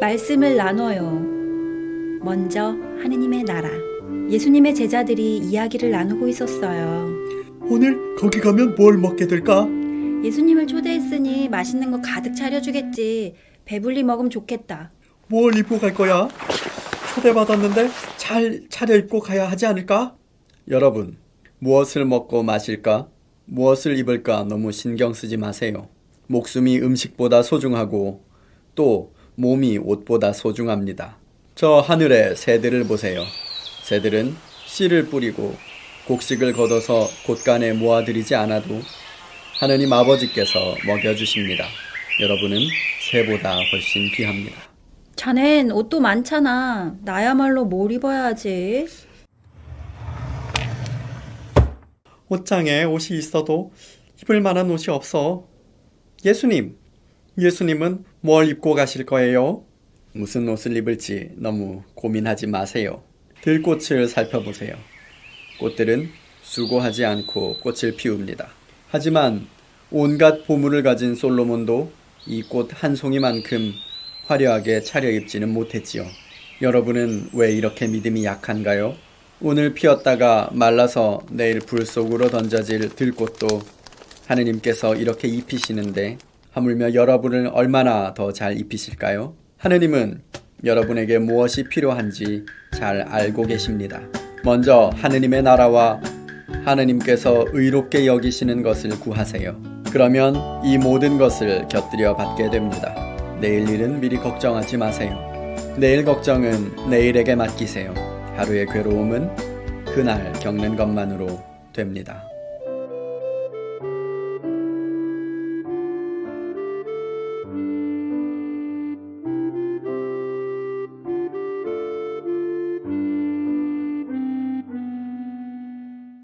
말씀을 나눠요. 먼저 하느님의 나라. 예수님의 제자들이 이야기를 나누고 있었어요. 오늘 거기 가면 뭘 먹게 될까? 예수님을 초대했으니 맛있는 거 가득 차려주겠지. 배불리 먹으면 좋겠다. 뭘 입고 갈 거야? 초대받았는데 잘 차려입고 가야 하지 않을까? 여러분, 무엇을 먹고 마실까? 무엇을 입을까 너무 신경 쓰지 마세요. 목숨이 음식보다 소중하고 또 몸이 옷보다 소중합니다. 저 하늘의 새들을 보세요. 새들은 씨를 뿌리고 곡식을 걷어서 곳간에 모아들이지 않아도 하느님 아버지께서 먹여주십니다. 여러분은 새보다 훨씬 귀합니다. 자넨 옷도 많잖아. 나야말로 뭘 입어야 하지? 옷장에 옷이 있어도 입을 만한 옷이 없어. 예수님, 예수님은 뭘 입고 가실 거예요? 무슨 옷을 입을지 너무 고민하지 마세요. 들꽃을 살펴보세요. 꽃들은 수고하지 않고 꽃을 피웁니다. 하지만 온갖 보물을 가진 솔로몬도 이 꽃 한 송이만큼 화려하게 차려입지는 못했지요. 여러분은 왜 이렇게 믿음이 약한가요? 오늘 피었다가 말라서 내일 불 속으로 던져질 들꽃도 하느님께서 이렇게 입히시는데 하물며 여러분을 얼마나 더 잘 입히실까요? 하느님은 여러분에게 무엇이 필요한지 잘 알고 계십니다. 먼저 하느님의 나라와 하느님께서 의롭게 여기시는 것을 구하세요. 그러면 이 모든 것을 곁들여 받게 됩니다. 내일 일은 미리 걱정하지 마세요. 내일 걱정은 내일에게 맡기세요. 하루의 괴로움은 그날 겪는 것만으로 됩니다.